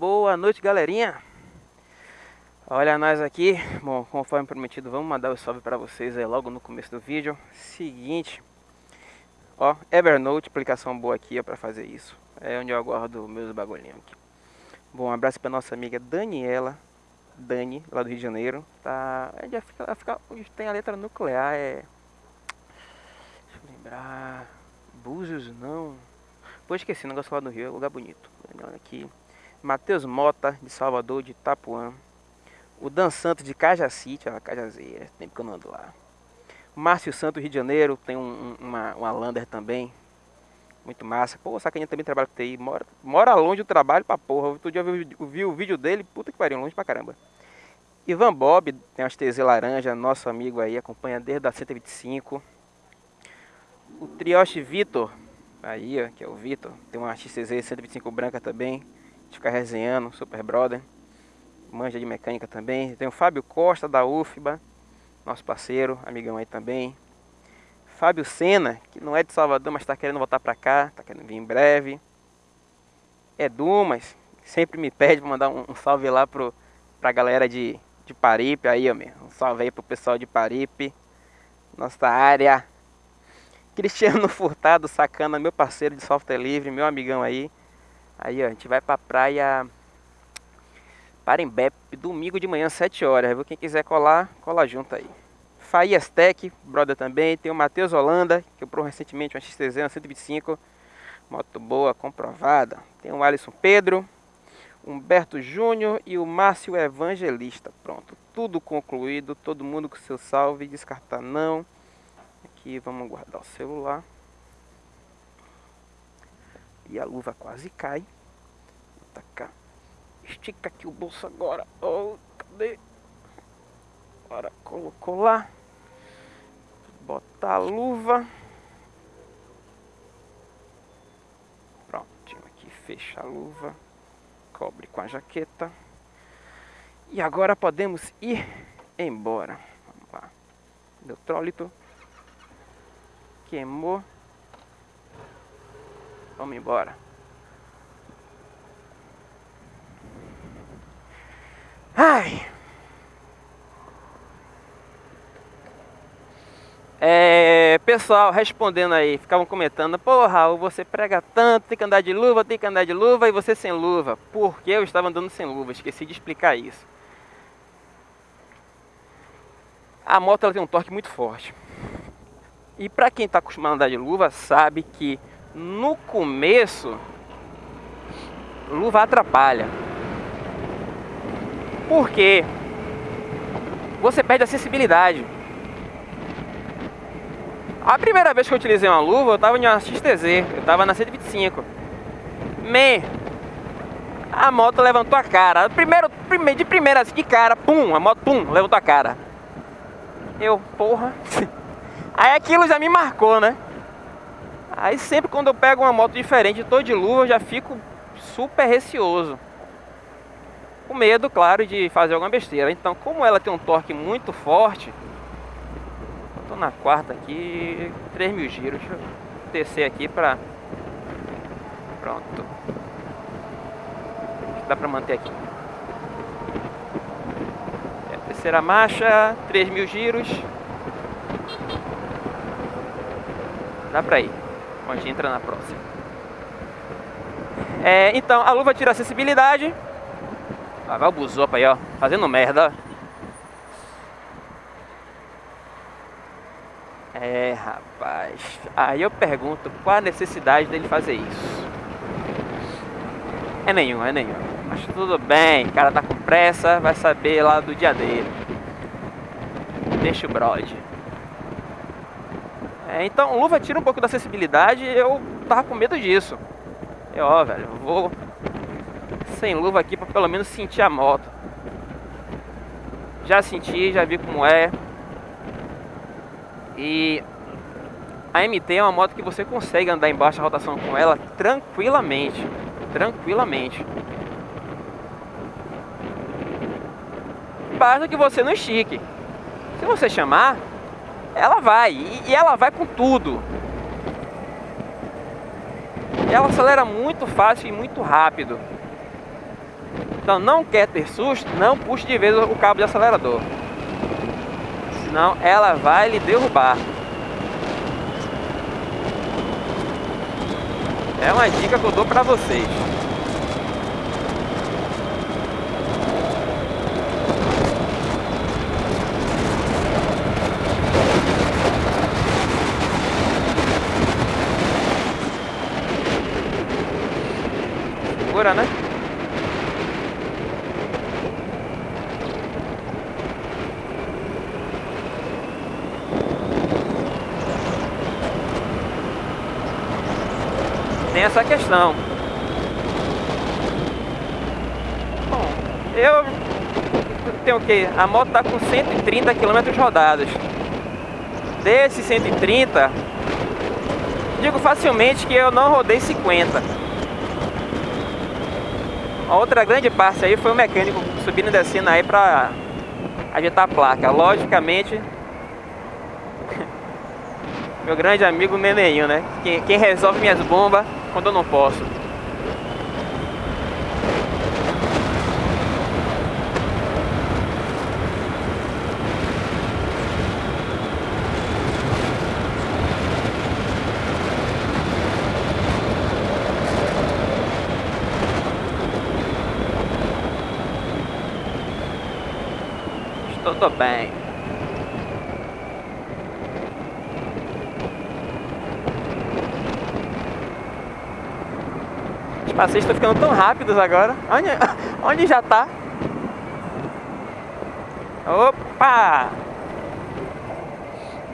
Boa noite, galerinha. Olha nós aqui. Bom, conforme prometido, vamos mandar o um salve para vocês aí logo no começo do vídeo. Seguinte, ó, Evernote, aplicação boa aqui para fazer isso. É onde eu aguardo meus bagulhinhos aqui. Bom, um abraço para nossa amiga Daniela, Dani, lá do Rio de Janeiro. Tá, ela fica, ela fica tem a letra nuclear, é Deixa eu lembrar, Búzios não. Pô, esqueci, negócio lá do Rio, é lugar bonito. Olha aqui. Matheus Mota, de Salvador, de Itapuã. O Dan Santos, de Cajacite, a Cajazeira, tempo que eu não ando lá. Márcio Santos, Rio de Janeiro, tem um, uma, uma Lander também. Muito massa. Pô, o Sacaninha também trabalha com TI. Mora, mora longe do trabalho pra porra. Outro dia eu vi, eu vi o vídeo dele, puta que pariu, longe pra caramba. Ivan Bob, tem umas TZ laranja, nosso amigo aí, acompanha desde a 125. O Trioche Vitor, aí que é o Vitor, tem uma XCZ 125 branca também de ficar resenhando, super brother. Manja de mecânica também. Tem o Fábio Costa da UFBA, nosso parceiro, amigão aí também. Fábio Sena, que não é de Salvador, mas está querendo voltar para cá, está querendo vir em breve. É Dumas, sempre me pede para mandar um, um, salve lá pro, pra galera de, de Paripe, aí ó, meu. Um salve aí pro pessoal de Paripe, nossa área. Cristiano Furtado, sacana, meu parceiro de software livre, meu amigão aí. Aí, ó, a gente vai pra praia Parembé, domingo de manhã, 7 horas. Quem quiser colar, cola junto aí. Faías Tech, brother também. Tem o Matheus Holanda, que comprou recentemente uma XTZ, uma 125. Moto boa, comprovada. Tem o Alisson Pedro, Humberto Júnior e o Márcio Evangelista. Pronto, tudo concluído. Todo mundo com seu salve. Descartar não. Aqui vamos guardar o celular. E a luva quase cai. Vou tacar. Estica aqui o bolso agora. Oh, cadê? Agora colocou lá. Botar a luva. Pronto, aqui fecha a luva. Cobre com a jaqueta. E agora podemos ir embora. Vamos lá. Neutrólito. Queimou. Vamos embora. Ai. É, pessoal, respondendo aí, ficavam comentando, Raul, você prega tanto, tem que andar de luva, tem que andar de luva e você sem luva. Porque eu estava andando sem luva, esqueci de explicar isso. A moto ela tem um torque muito forte. E para quem está acostumado a andar de luva, sabe que no começo, luva atrapalha. Porque você perde a sensibilidade. A primeira vez que eu utilizei uma luva, eu estava em uma XTZ, eu estava na 125. Me, a moto levantou a cara. Primeiro, primeiro, de primeira, de cara, pum, a moto, pum, levantou a cara. Eu, porra. Aí aquilo já me marcou, né? Aí sempre quando eu pego uma moto diferente, tô de luva, eu já fico super receoso. Com medo, claro, de fazer alguma besteira. Então, como ela tem um torque muito forte, eu tô na quarta aqui, 3 mil giros. Deixa eu descer aqui pra... Pronto. Dá pra manter aqui. É, terceira marcha, 3 mil giros. Dá pra ir. A gente entra na próxima. É, então, a luva tira a acessibilidade. Ah, vai o buzopa aí, ó. Fazendo merda, É, rapaz. Aí eu pergunto, qual a necessidade dele fazer isso? É nenhum, é nenhum. Mas tudo bem, o cara tá com pressa, vai saber lá do dia dele. Deixa o brode. É, então, luva tira um pouco da acessibilidade eu tava com medo disso. Eu, ó, velho, vou sem luva aqui para pelo menos sentir a moto. Já senti, já vi como é. E a MT é uma moto que você consegue andar em baixa rotação com ela tranquilamente. Tranquilamente. Basta que você não estique. Se você chamar, ela vai, e, ela vai com tudo. Ela acelera muito fácil e muito rápido. Então não quer ter susto, não puxe de vez o cabo de acelerador. Senão ela vai lhe derrubar. É uma dica que eu dou pra vocês. Segura, né? Tem essa questão. Bom, eu tenho o que? A moto está com 130 km rodados. Desses 130, digo facilmente que eu não rodei 50. A outra grande parte aí foi o mecânico subindo e descendo aí para ajeitar a placa. Logicamente, meu grande amigo Neneinho, né? Quem, quem resolve minhas bombas quando eu não posso. Estou bem. Passeios estão ficando tão rápidos agora. Onde, onde já tá? Opa!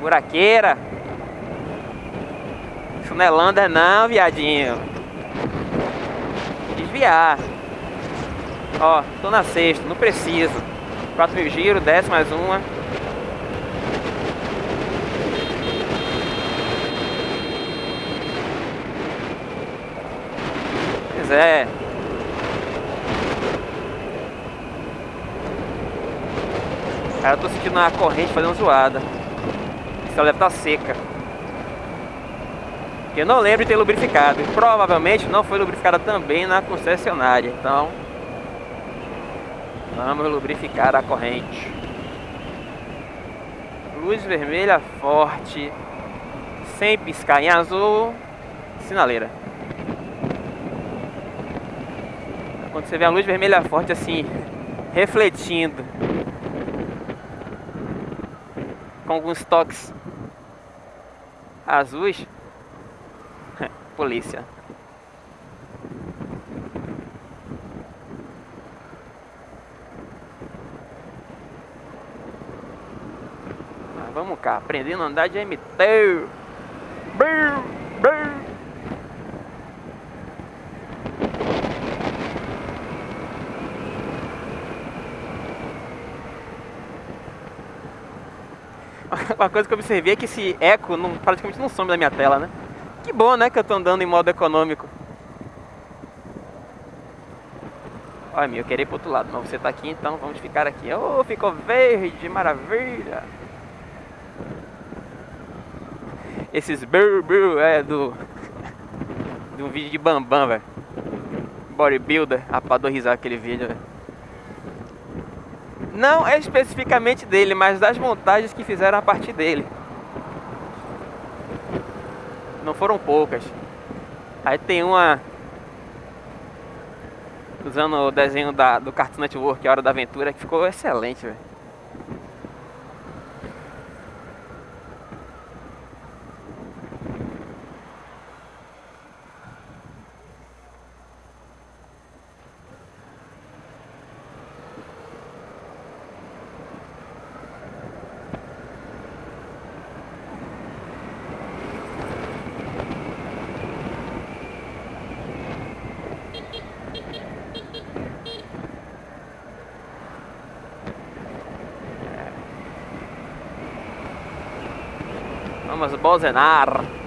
Buraqueira. Funelander não, viadinho. Desviar. Ó, tô na sexta, não preciso. 4 mil giro, desce mais uma. É. Cara, eu tô sentindo a corrente fazendo zoada. Ela deve tá seca. Eu não lembro de ter lubrificado. E provavelmente não foi lubrificada também na concessionária. Então, vamos lubrificar a corrente. Luz vermelha forte. Sem piscar em azul. Sinaleira. Quando você vê a luz vermelha forte assim, refletindo. Com alguns toques azuis. Polícia. vamos cá, aprendendo a andar de MT. Brrr, brrr. uma coisa que eu observei é que esse eco não, praticamente não some da minha tela, né? Que bom, né, que eu tô andando em modo econômico. Olha, meu, eu queria ir pro outro lado, mas você tá aqui, então vamos ficar aqui. Oh, ficou verde, maravilha! Esses brrr, é do... de um vídeo de Bambam, velho. Bodybuilder, risar aquele vídeo, velho. Não é especificamente dele, mas das montagens que fizeram a partir dele. Não foram poucas. Aí tem uma usando o desenho da, do Cartoon Network, A Hora da Aventura, que ficou excelente, velho. Vamos bozenar.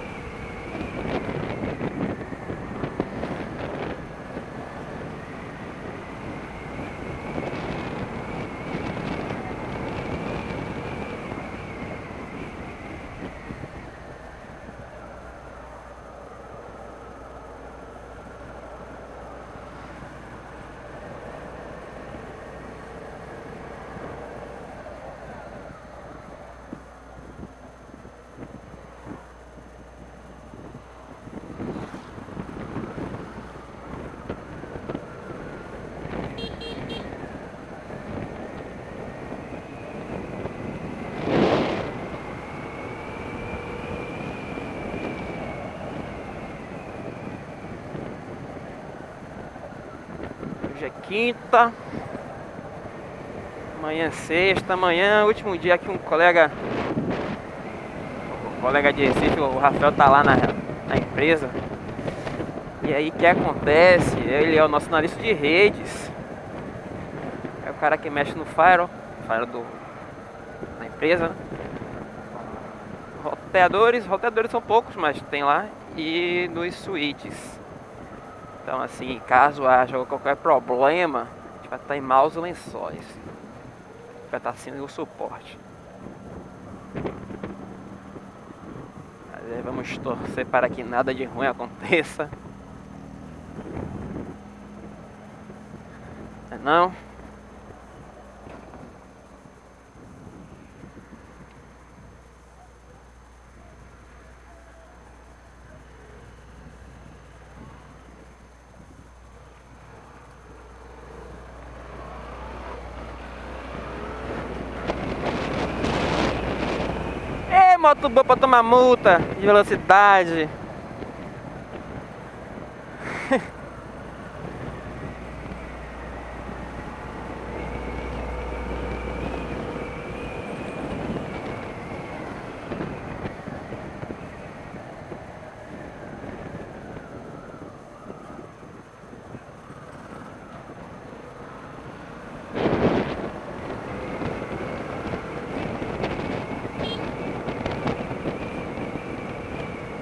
É quinta. Amanhã é sexta. Amanhã é último dia que um colega. Colega de Recife, o Rafael, tá lá na, na empresa. E aí que acontece? Ele é o nosso analista de redes. É o cara que mexe no Fire, Fire do, da empresa. Né? Roteadores, roteadores são poucos, mas tem lá. E nos switches. Então assim, caso haja qualquer problema, a gente vai estar em maus lençóis. Vai estar sendo o suporte. vamos torcer para que nada de ruim aconteça. Não? Moto boa pra tomar multa de velocidade.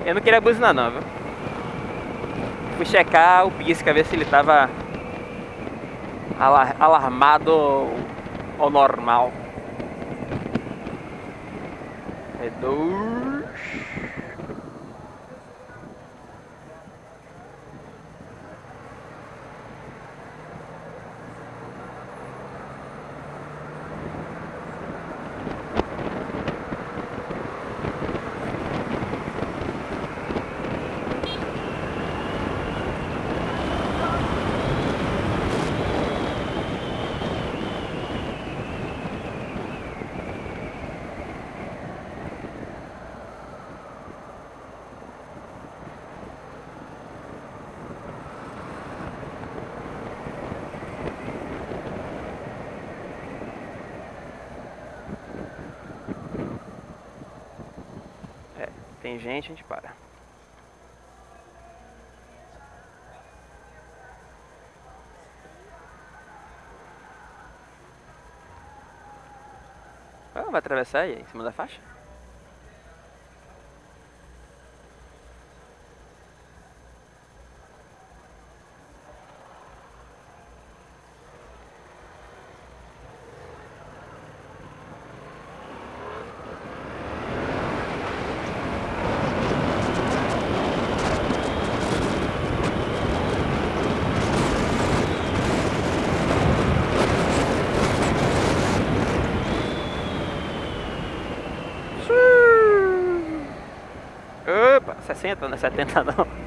Eu não queria buzinar não, viu? Fui checar o pisca, ver se ele tava alarmado ou normal. É dois. Tem gente, a gente para. Ah, vai atravessar aí, em cima da faixa? Opa, 60, não é 70 não.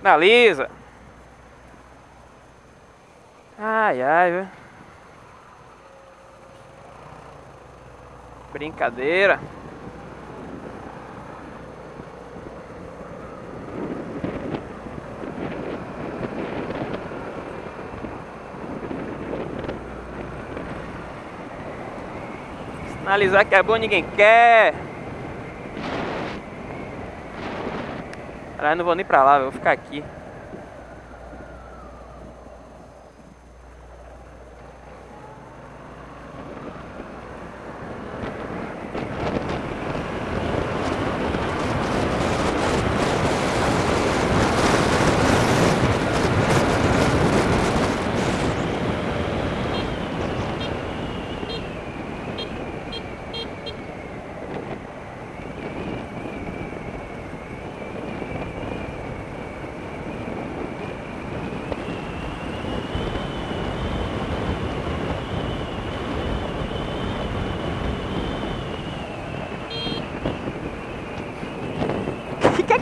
Sinaliza. Ai, ai, viu? Brincadeira. Sinalizar que é bom ninguém quer. Caralho, não vou nem pra lá, vou ficar aqui.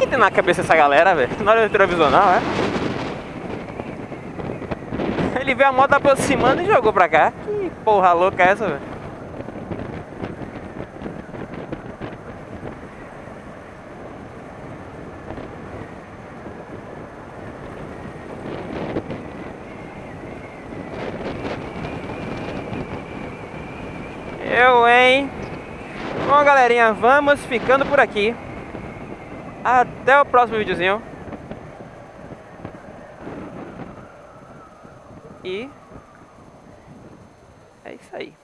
Tem na cabeça essa galera, velho? Na hora do retrovisional, é? Ele viu a moto aproximando e jogou pra cá. Que porra louca é essa, velho? Eu, hein? Bom, galerinha, vamos ficando por aqui. Até o próximo videozinho. E é isso aí.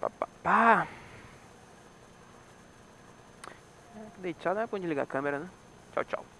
Pá, pá, pá. Deitar não é pra onde ligar a câmera, né? Tchau, tchau.